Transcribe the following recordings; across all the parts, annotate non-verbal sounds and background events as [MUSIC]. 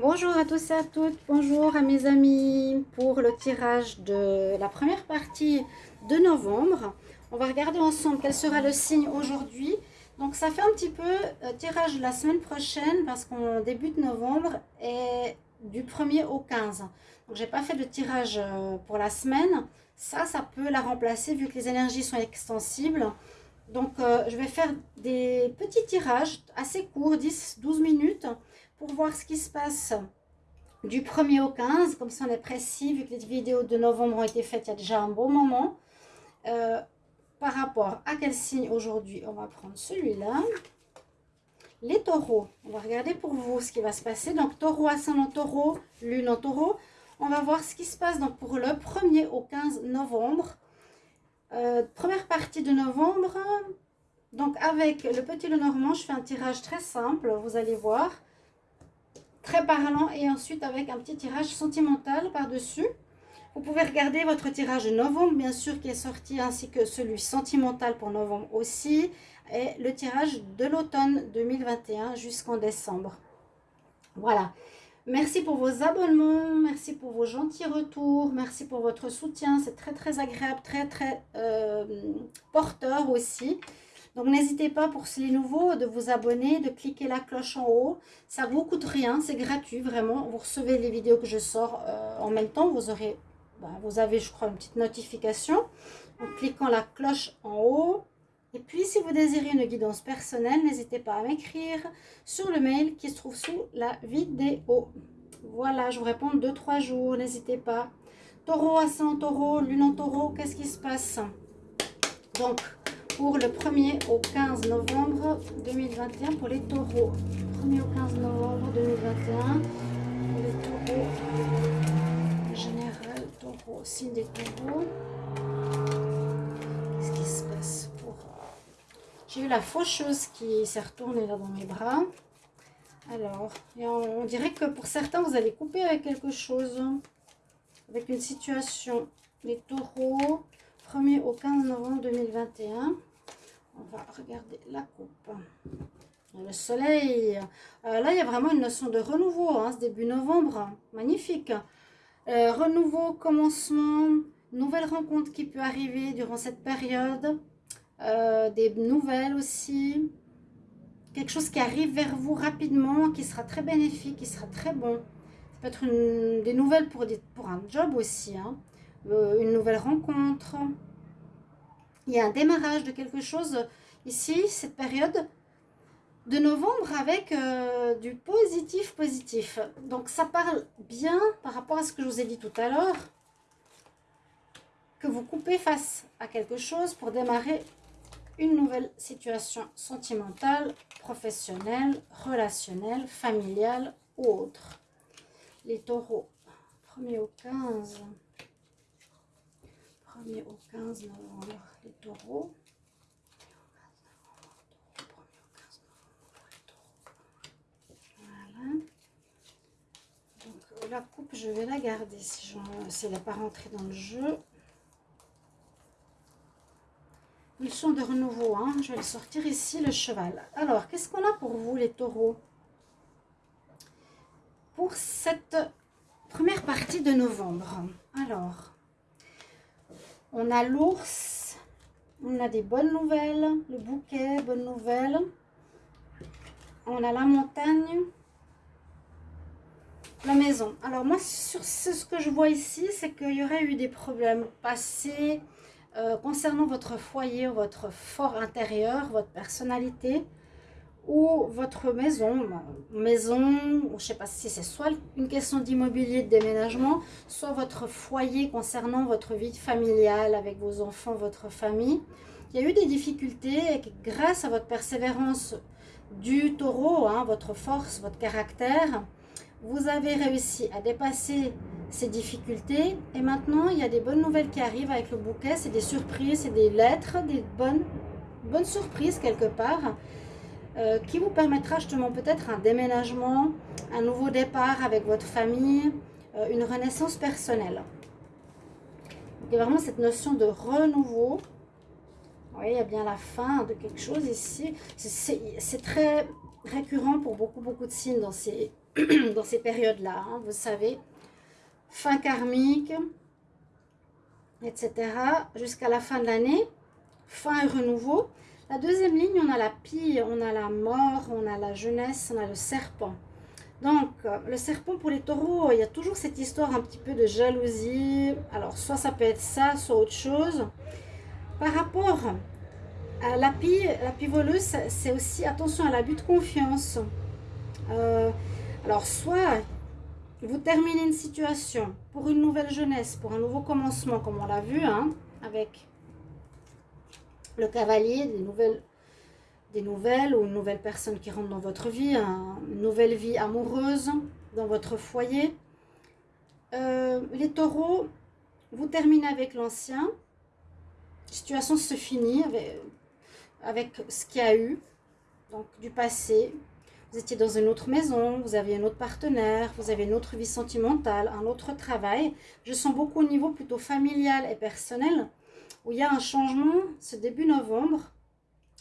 Bonjour à tous et à toutes, bonjour à mes amis pour le tirage de la première partie de novembre. On va regarder ensemble quel sera le signe aujourd'hui. Donc ça fait un petit peu euh, tirage la semaine prochaine parce qu'on débute novembre et du 1er au 15. Donc j'ai pas fait de tirage euh, pour la semaine. Ça, ça peut la remplacer vu que les énergies sont extensibles. Donc euh, je vais faire des petits tirages assez courts, 10-12 minutes pour voir ce qui se passe du 1er au 15. Comme ça, on est précis, vu que les vidéos de novembre ont été faites il y a déjà un bon moment. Euh, par rapport à quel signe aujourd'hui On va prendre celui-là. Les taureaux. On va regarder pour vous ce qui va se passer. Donc, taureau, ascendant taureau, lune en taureau. On va voir ce qui se passe donc, pour le 1er au 15 novembre. Euh, première partie de novembre. Donc, avec le petit Lenormand, je fais un tirage très simple. Vous allez voir très parlant et ensuite avec un petit tirage sentimental par-dessus. Vous pouvez regarder votre tirage de novembre, bien sûr, qui est sorti, ainsi que celui sentimental pour novembre aussi, et le tirage de l'automne 2021 jusqu'en décembre. Voilà. Merci pour vos abonnements, merci pour vos gentils retours, merci pour votre soutien. C'est très, très agréable, très, très euh, porteur aussi. Donc n'hésitez pas pour les nouveaux de vous abonner, de cliquer la cloche en haut. Ça ne vous coûte rien, c'est gratuit vraiment. Vous recevez les vidéos que je sors euh, en même temps. Vous aurez, bah, vous avez je crois une petite notification en cliquant la cloche en haut. Et puis si vous désirez une guidance personnelle, n'hésitez pas à m'écrire sur le mail qui se trouve sous la vidéo. Voilà, je vous réponds 2-3 jours, n'hésitez pas. Taureau, ascendant taureau, lune en taureau, qu'est-ce qui se passe? Donc, pour le 1er au 15 novembre 2021 pour les taureaux. 1er au 15 novembre 2021 pour les taureaux. Général, taureau, signe des taureaux. Qu'est-ce qui se passe pour... J'ai eu la faucheuse qui s'est retournée là dans mes bras. Alors, on, dirait que pour certains, vous allez couper avec quelque chose. Avec une situation. Les taureaux, 1er au 15 novembre 2021. On va regarder la coupe. Le soleil. Euh, là, il y a vraiment une notion de renouveau, hein, ce début novembre. Magnifique. Euh, renouveau, commencement, nouvelle rencontre qui peut arriver durant cette période. Euh, des nouvelles aussi. Quelque chose qui arrive vers vous rapidement, qui sera très bénéfique, qui sera très bon. Ça peut être une, des nouvelles pour, un job aussi. Hein. une nouvelle rencontre il y a un démarrage de quelque chose ici, cette période de novembre avec euh, du positif positif. Donc ça parle bien par rapport à ce que je vous ai dit tout à l'heure, que vous coupez face à quelque chose pour démarrer une nouvelle situation sentimentale, professionnelle, relationnelle, familiale ou autre. Les taureaux, 1er au 15 1er au 15 novembre, les taureaux. Voilà. Donc la coupe, je vais la garder si, elle n'est pas rentrée dans le jeu. Ils sont de renouveau. Hein. Je vais sortir ici, le cheval. Alors, qu'est-ce qu'on a pour vous, les taureaux? Pour cette première partie de novembre. Alors, on a l'ours. On a des bonnes nouvelles. Le bouquet, bonne nouvelle. On a la montagne. La maison. Alors moi, sur ce, que je vois ici, c'est qu'il y aurait eu des problèmes passés euh, concernant votre foyer, votre fort intérieur, votre personnalité ou votre maison, maison, je ne sais pas si c'est soit une question d'immobilier, de déménagement, soit votre foyer concernant votre vie familiale avec vos enfants, votre famille. Il y a eu des difficultés et grâce à votre persévérance du taureau, hein, votre force, votre caractère, vous avez réussi à dépasser ces difficultés. Et maintenant il y a des bonnes nouvelles qui arrivent avec le bouquet, c'est des surprises, c'est des lettres, des bonnes, bonnes surprises quelque part euh, qui vous permettra justement peut-être un déménagement, un nouveau départ avec votre famille, euh, une renaissance personnelle. Il y a vraiment cette notion de renouveau. Voyez, il y a bien la fin de quelque chose ici. C'est très récurrent pour beaucoup, beaucoup de signes dans ces, [CLEARS THROAT] dans ces périodes-là. Hein, vous savez, fin karmique, etc. Jusqu'à la fin de l'année, fin et renouveau. La deuxième ligne, on a la pie, on a la mort, on a la jeunesse, on a le serpent. Donc, le serpent pour les taureaux, il y a toujours cette histoire un petit peu de jalousie. Alors, soit ça peut être ça, soit autre chose. Par rapport à la pie, la pie voleuse, c'est aussi attention à l'abus de confiance. Euh, alors, soit vous terminez une situation pour une nouvelle jeunesse, pour un nouveau commencement, comme on l'a vu, hein, avec le cavalier, des nouvelles, des nouvelles ou une nouvelle personne qui rentre dans votre vie, une nouvelle vie amoureuse dans votre foyer. Euh, les taureaux, vous terminez avec l'ancien, situation se finit avec, avec ce qu'il y a eu, donc du passé, vous étiez dans une autre maison, vous aviez un autre partenaire, vous avez une autre vie sentimentale, un autre travail. Je sens beaucoup au niveau plutôt familial et personnel, où il y a un changement ce début novembre.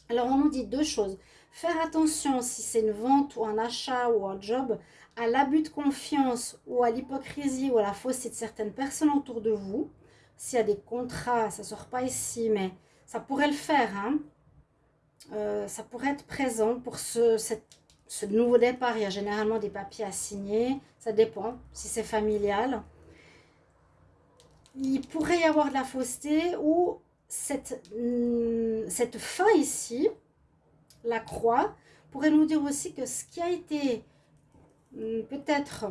Alors on nous dit deux choses. Faire attention si c'est une vente ou un achat ou un job, à l'abus de confiance ou à l'hypocrisie ou à la fausseté de certaines personnes autour de vous. S'il y a des contrats, ça ne sort pas ici, mais ça pourrait le faire. Hein. Euh, ça pourrait être présent pour ce, nouveau départ, il y a généralement des papiers à signer. Ça dépend si c'est familial. Il pourrait y avoir de la fausseté ou cette, hmm, cette fin ici, la croix, pourrait nous dire aussi que ce qui a été hmm, peut-être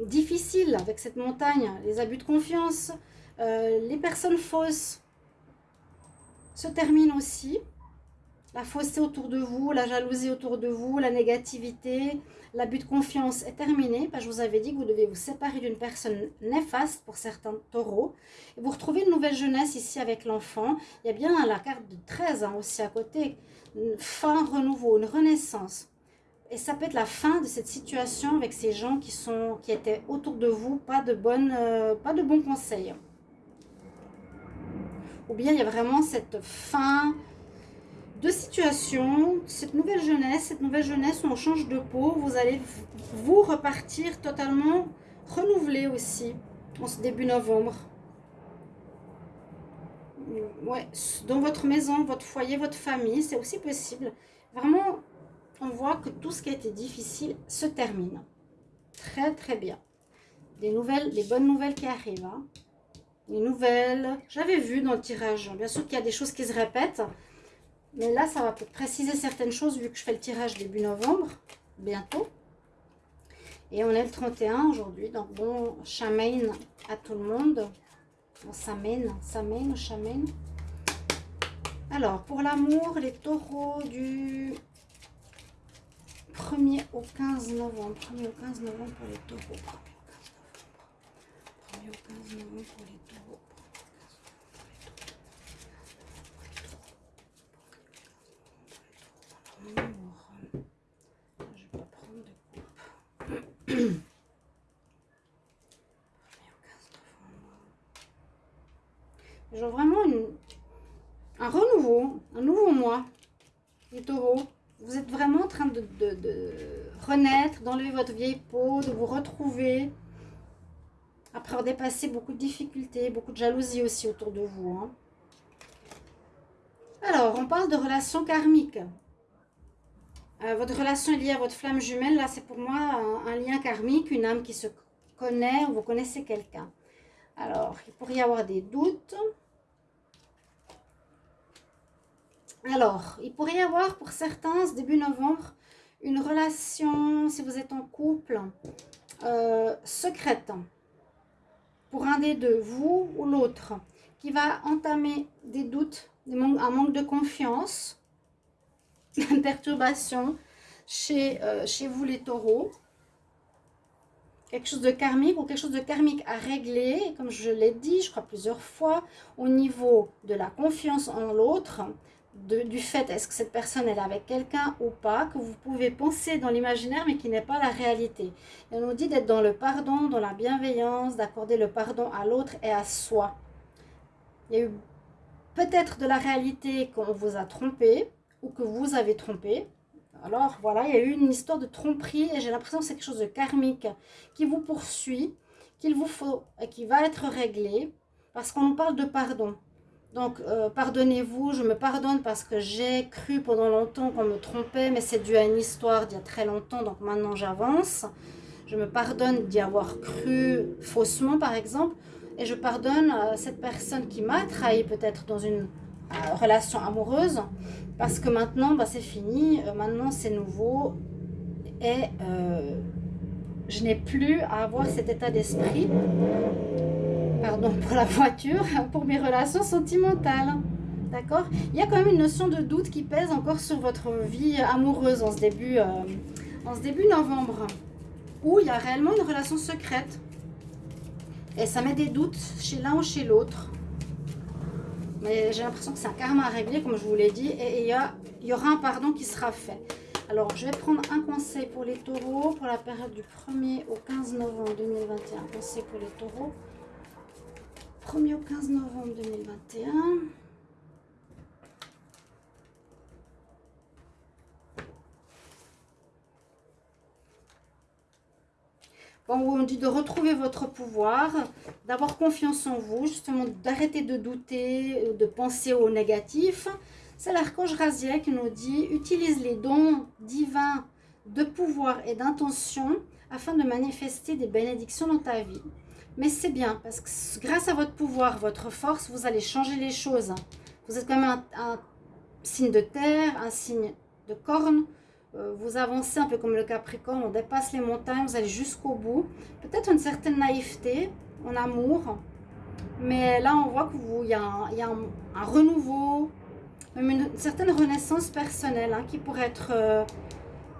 difficile avec cette montagne, les abus de confiance, euh, les personnes fausses, se terminent aussi la fausseté autour de vous, la jalousie autour de vous, la négativité, l'abus de confiance est terminé. Que je vous avais dit que vous devez vous séparer d'une personne néfaste pour certains taureaux. Et vous retrouvez une nouvelle jeunesse ici avec l'enfant. Il y a bien la carte de 13 ans aussi à côté. Une fin, renouveau, une renaissance. Et ça peut être la fin de cette situation avec ces gens qui, sont, qui étaient autour de vous, pas de, euh, pas de bons conseils. Ou bien il y a vraiment cette fin, deux situations. Cette nouvelle jeunesse, cette nouvelle jeunesse où on change de peau, vous allez vous repartir totalement renouvelé aussi en ce début novembre. Ouais, dans votre maison, votre foyer, votre famille, c'est aussi possible. Vraiment, on voit que tout ce qui a été difficile se termine. Très, très bien. Des nouvelles, des bonnes nouvelles qui arrivent. Hein. Les nouvelles, j'avais vu dans le tirage. Bien sûr qu'il y a des choses qui se répètent. Mais là, ça va préciser certaines choses vu que je fais le tirage début novembre, bientôt. Et on est le 31 aujourd'hui, donc bon, chamaine à tout le monde. Bon, samène, samène, chamaine. Alors, pour l'amour, les taureaux du 1er au 15 novembre. 1er au 15 novembre pour les taureaux. 1er au 15 novembre pour les taureaux. [CLEARS THROAT] Genre vraiment un renouveau, un nouveau mois, les taureaux. Vous êtes vraiment en train de, renaître, d'enlever votre vieille peau, de vous retrouver. Après avoir dépassé beaucoup de difficultés, beaucoup de jalousie aussi autour de vous. Hein. Alors, on parle de relations karmiques. Euh, votre relation est liée à votre flamme jumelle. Là, c'est pour moi un, lien karmique, une âme qui se connaît ou vous connaissez quelqu'un. Alors, il pourrait y avoir des doutes. Alors, il pourrait y avoir pour certains, ce début novembre, une relation, si vous êtes en couple, euh, secrète. Pour un des deux, vous ou l'autre, qui va entamer des doutes, un manque de confiance [LAUGHS] perturbation chez, euh, chez vous les taureaux. Quelque chose de karmique ou quelque chose de karmique à régler, comme je l'ai dit, je crois plusieurs fois, au niveau de la confiance en l'autre, du fait est-ce que cette personne est avec quelqu'un ou pas, que vous pouvez penser dans l'imaginaire mais qui n'est pas la réalité. on nous dit d'être dans le pardon, dans la bienveillance, d'accorder le pardon à l'autre et à soi. Il y a eu peut-être de la réalité qu'on vous a trompé, ou que vous avez trompé. Alors voilà, il y a eu une histoire de tromperie et j'ai l'impression que c'est quelque chose de karmique qui vous poursuit, qu'il vous faut et qui va être réglé parce qu'on nous parle de pardon. Donc, euh, pardonnez-vous, je me pardonne parce que j'ai cru pendant longtemps qu'on me trompait, mais c'est dû à une histoire d'il y a très longtemps, donc maintenant j'avance. Je me pardonne d'y avoir cru faussement, par exemple, et je pardonne à cette personne qui m'a trahi peut-être dans une relation amoureuse, parce que maintenant, bah, c'est fini, euh, maintenant c'est nouveau, et je n'ai plus à avoir cet état d'esprit pardon pour la voiture, [LAUGHS] pour mes relations sentimentales. D'accord? Il y a quand même une notion de doute qui pèse encore sur votre vie amoureuse en ce début, euh, en ce début novembre. Où il y a réellement une relation secrète. Et ça met des doutes chez l'un ou chez l'autre. Mais j'ai l'impression que c'est un karma à régler, comme je vous l'ai dit. Et il y, y aura un pardon qui sera fait. Alors, je vais prendre un conseil pour les taureaux pour la période du 1er au 15 novembre 2021. Un conseil pour les taureaux. 1er au 15 novembre 2021. Bon, on dit de retrouver votre pouvoir, d'avoir confiance en vous, justement d'arrêter de douter, de penser au négatif. C'est l'archange Raziel qui nous dit « Utilise les dons divins de pouvoir et d'intention afin de manifester des bénédictions dans ta vie. » Mais c'est bien, parce que grâce à votre pouvoir, votre force, vous allez changer les choses. Vous êtes quand même un, signe de terre, un signe de corne. Euh, vous avancez un peu comme le Capricorne, on dépasse les montagnes, vous allez jusqu'au bout. Peut-être une certaine naïveté, en amour. Mais là, on voit qu'il y a, un, y a un, renouveau, même une, certaine renaissance personnelle hein, qui, pourrait être, euh,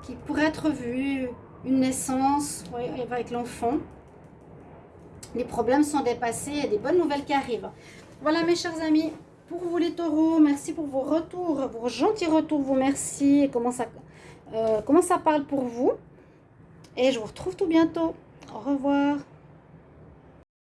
qui pourrait être vue. Une naissance avec l'enfant les problèmes sont dépassés, a des bonnes nouvelles qui arrivent. Voilà mes chers amis, pour vous les taureaux, merci pour vos retours, vos gentils retours, vous merci, comment ça, euh, comment ça parle pour vous? Et je vous retrouve tout bientôt. Au revoir.